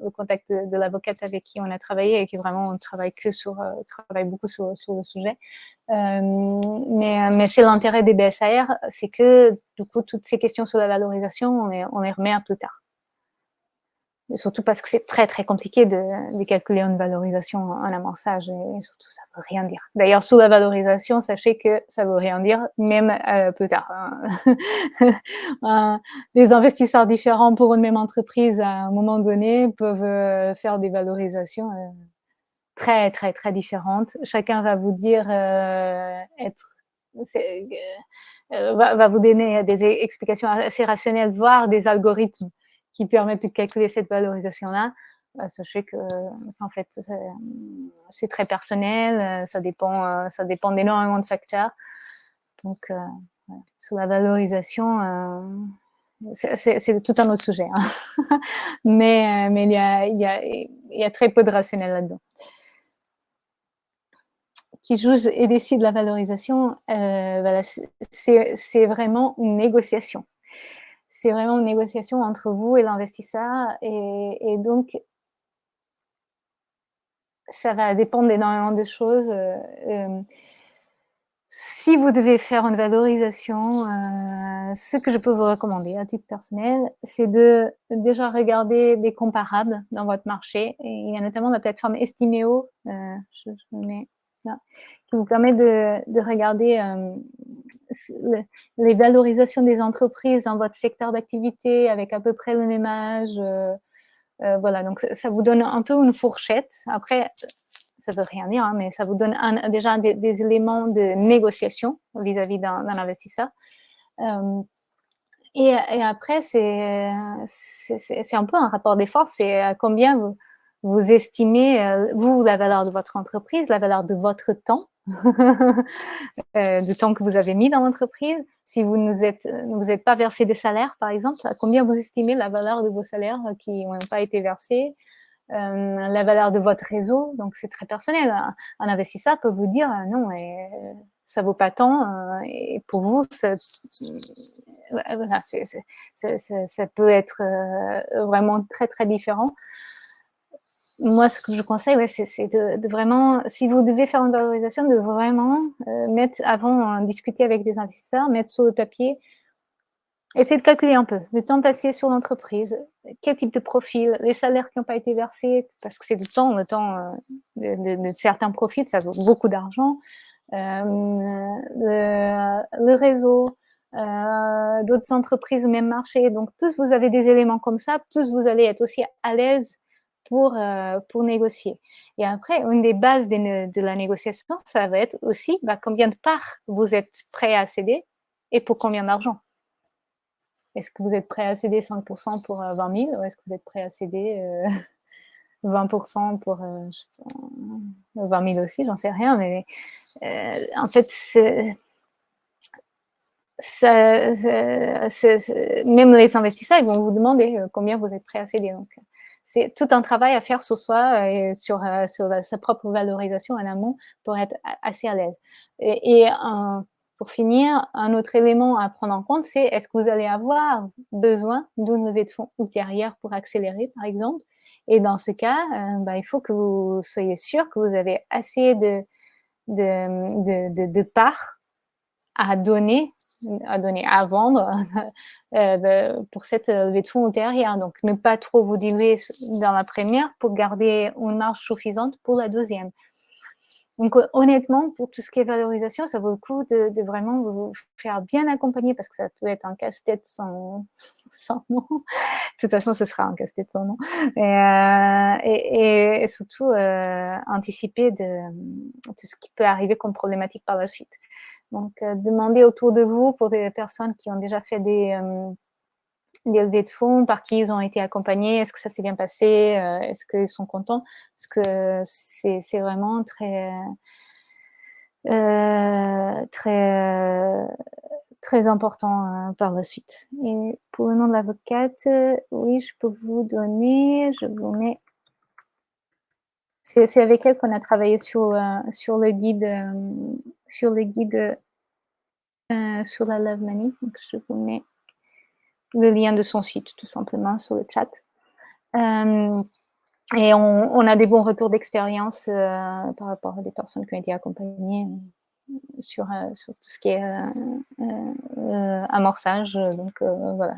le contact de, l'avocate avec qui on a travaillé et qui vraiment travaille que sur, euh, travaille beaucoup sur, sur le sujet. Euh, mais, mais c'est l'intérêt des BSAR, c'est que du coup toutes ces questions sur la valorisation, on les, on les remet à plus tard surtout parce que c'est très très compliqué de, calculer une valorisation en amorçage et, surtout ça veut rien dire. D'ailleurs, sous la valorisation, sachez que ça veut rien dire, même euh, plus tard. Hein. [LAUGHS] des investisseurs différents pour une même entreprise à un moment donné peuvent euh, faire des valorisations euh, très très très différentes. Chacun va vous dire être va vous donner des explications assez rationnelles, voire des algorithmes qui permettent de calculer cette valorisation-là, bah, sachez que en fait, c'est très personnel, ça dépend, euh, ça dépend d'énormément de facteurs. Donc, euh, sur la valorisation, euh, c'est tout un autre sujet. Hein. [LAUGHS] mais mais il, y a, il, y a, très peu de rationnel là-dedans. Qui juge et décide la valorisation, voilà, c'est vraiment une négociation c'est vraiment une négociation entre vous et l'investisseur. Et, donc, ça va dépendre d'énormément de choses. Euh, euh, si vous devez faire une valorisation, euh, ce que je peux vous recommander à titre personnel, c'est de déjà regarder des comparables dans votre marché. Il y a notamment la plateforme Estimeo, qui vous permet de, regarder euh, les valorisations des entreprises dans votre secteur d'activité avec à peu près le même âge. Euh, euh, voilà, donc ça vous donne un peu une fourchette. Après, ça ne veut rien dire, hein, mais ça vous donne déjà des, éléments de négociation vis-à-vis d'un investisseur. Et, après, c'est un peu un rapport des forces, c'est combien vous, vous estimez, vous, la valeur de votre entreprise, la valeur de votre temps, [LAUGHS] euh, du temps que vous avez mis dans l'entreprise. Si vous ne êtes, vous êtes pas versé des salaires, par exemple, combien vous estimez la valeur de vos salaires qui n'ont pas été versés, euh, la valeur de votre réseau, donc c'est très personnel. Un, investisseur peut vous dire euh, non, et, ça vaut pas tant, et pour vous, ça peut être vraiment très très différent moi, ce que je conseille, ouais, c'est de, vraiment, si vous devez faire une valorisation, de vraiment euh, mettre, avant, euh, discuter avec des investisseurs, mettre sur le papier, essayer de calculer un peu le temps passé sur l'entreprise, quel type de profil, les salaires qui n'ont pas été versés, parce que c'est du temps, le temps euh, de, certains profits, ça vaut beaucoup d'argent, le, réseau, d'autres entreprises même marché. Donc, plus vous avez des éléments comme ça, plus vous allez être aussi à l'aise pour, pour négocier. Et après, une des bases de, la négociation, ça va être aussi bah, combien de parts vous êtes prêt à céder et pour combien d'argent. Est-ce que vous êtes prêt à céder 5% pour 20 000 ou est-ce que vous êtes prêt à céder [LAUGHS] 20% pour 20 000 aussi, j'en sais rien, mais en fait, même les investisseurs, ils vont vous demander combien vous êtes prêt à céder. Donc, c'est tout un travail à faire sur soi et sur, sur sa propre valorisation en amont pour être assez à l'aise. Et, pour finir, un autre élément à prendre en compte, c'est est-ce que vous allez avoir besoin d'une levée de fonds ultérieure pour accélérer, par exemple? Et dans ce cas, euh, bah, il faut que vous soyez sûr que vous avez assez de, de, de, parts à donner, à donner, à vendre [LAUGHS] euh, pour cette levée de fonds ultérieure. Donc, ne pas trop vous diluer dans la première pour garder une marge suffisante pour la deuxième. Donc honnêtement, pour tout ce qui est valorisation, ça vaut le coup de, vraiment vous faire bien accompagner parce que ça peut être un casse-tête [LAUGHS] sans, nom. De toute façon, ce sera un casse-tête sans nom. Et, euh, surtout, euh, anticiper tout ce qui peut arriver comme problématique par la suite. Donc, euh, demandez autour de vous pour des personnes qui ont déjà fait des, des levées de fonds, par qui ils ont été accompagnés, est-ce que ça s'est bien passé, euh, est-ce qu'ils sont contents, parce que c'est vraiment très, euh, très, très important euh, par la suite. Et pour le nom de l'avocate, oui, je peux vous donner, je vous mets c'est avec elle qu'on a travaillé sur, sur le guide, sur le guide sur la Love Money. Donc, je vous mets le lien de son site tout simplement sur le chat. Euh, et on, a des bons retours d'expérience euh, par rapport à des personnes qui ont été accompagnées euh, sur, sur tout ce qui est amorçage. Donc voilà.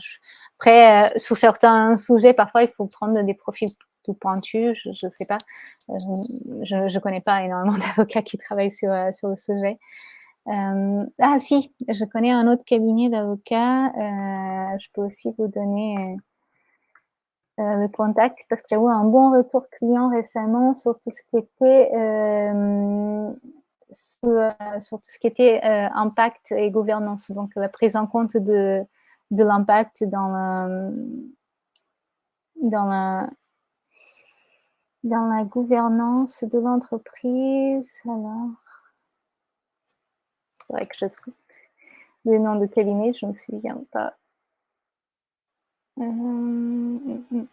Après, sur certains sujets, parfois il faut prendre des profils plus pointus. Je ne sais pas. je ne connais pas énormément [LAUGHS] d'avocats qui travaillent sur, sur le sujet. Euh, ah si, je connais un autre cabinet d'avocats. Euh, je peux aussi vous donner euh, le contact parce que j'ai eu un bon retour client récemment sur tout ce qui était sur, tout ce qui était impact et gouvernance. Donc la prise en compte de, l'impact dans dans la dans la gouvernance de l'entreprise. Alors, c'est vrai que je trouve les noms de cabinet, je ne me souviens pas. Euh.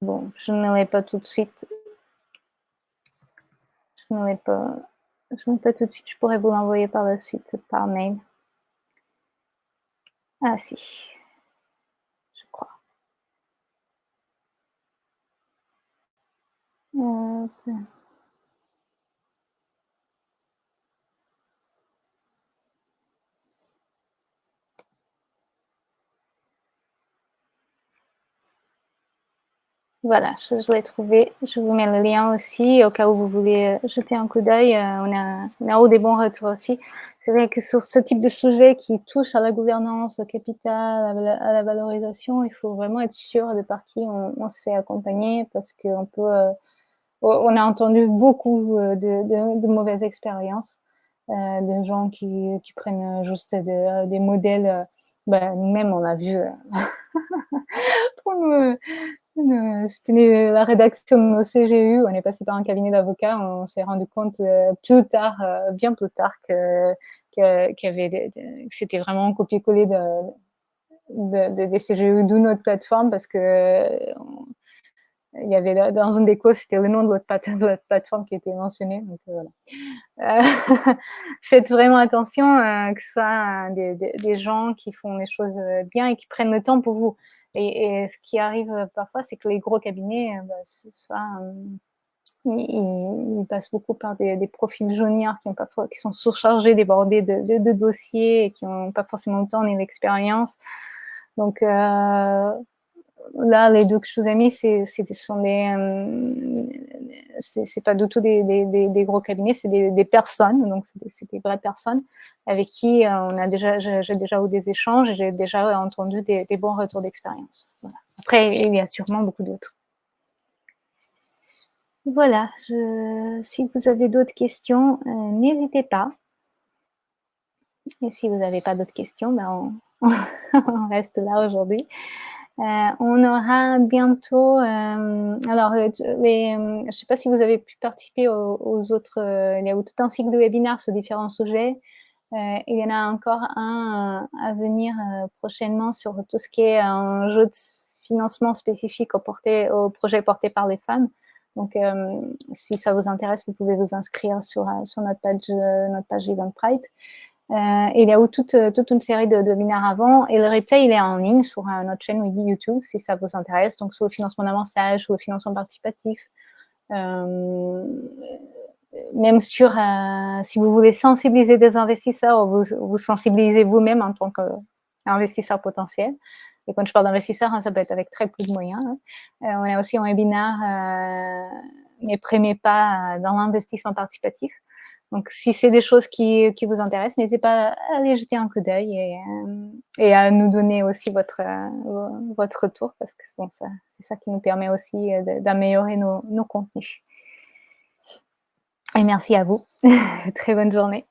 Bon, je ne l'ai pas tout de suite. Je ne l'ai pas. Je pas tout de suite. Je pourrais vous l'envoyer par la suite par mail. Ah si. Voilà, je, l'ai trouvé. Je vous mets le lien aussi, au cas où vous voulez euh, jeter un coup d'œil. Euh, on, a, on a eu des bons retours aussi. C'est vrai que sur ce type de sujet qui touche à la gouvernance, au capital, à la, valorisation, il faut vraiment être sûr de par qui on, se fait accompagner parce qu'on peut... Euh, on a entendu beaucoup euh, de, mauvaises expériences, euh, de gens qui, prennent juste des modèles. Euh, ben, nous-mêmes, on a vu [LAUGHS] pour c'était la rédaction de nos CGU, on est passé par un cabinet d'avocats, on s'est rendu compte plus tard, bien plus tard, que, c'était vraiment copier-coller de, des CGU d'où notre plateforme parce que il y avait dans une déco, c'était le nom de l'autre plateforme qui était mentionné. Donc, euh, voilà. Euh, [LAUGHS] faites vraiment attention euh, que ce soit des, gens qui font les choses bien et qui prennent le temps pour vous. Et, ce qui arrive parfois, c'est que les gros cabinets, bah, ils, passent beaucoup par des, profils juniors qui, ont pas, qui sont surchargés, débordés de, de, dossiers et qui n'ont pas forcément le temps ni l'expérience. Donc, là, les deux que je vous ai mis, c'est sont des, c'est pas du tout des, des, des, gros cabinets, c'est des, personnes, donc c'est des, vraies personnes avec qui on a déjà, j'ai déjà eu des échanges, j'ai déjà entendu des, bons retours d'expérience. Après, il y a sûrement beaucoup d'autres. Voilà, si vous avez d'autres questions, n'hésitez pas. Et si vous n'avez pas d'autres questions, ben on, [LAUGHS] reste là aujourd'hui. Euh, on aura bientôt, euh, alors, euh, je ne sais pas si vous avez pu participer aux, autres, il y a tout un cycle de webinaires sur différents sujets. il y en a encore un à venir prochainement sur tout ce qui est un jeu de financement spécifique au, porté, au projet porté par les femmes. Donc, si ça vous intéresse, vous pouvez vous inscrire sur, sur notre page, notre page Eventbrite. Euh, il y a eu toute, euh, toute une série de, de, webinaires avant et le replay, il est en ligne sur euh, notre chaîne YouTube si ça vous intéresse, donc sur le financement d'avançage ou le financement participatif. Euh, même sur, euh, si vous voulez sensibiliser des investisseurs, vous vous sensibilisez vous-même en tant qu'investisseur potentiel. Et quand je parle d'investisseur, hein, ça peut être avec très peu de moyens. Hein. on a aussi un webinaire, mes premiers pas dans l'investissement participatif. Donc, si c'est des choses qui, vous intéressent, n'hésitez pas à aller jeter un coup d'œil et, euh, à nous donner aussi votre, euh, votre retour parce que bon, c'est ça qui nous permet aussi euh, d'améliorer nos, nos contenus. Et merci à vous. [LAUGHS] Très bonne journée.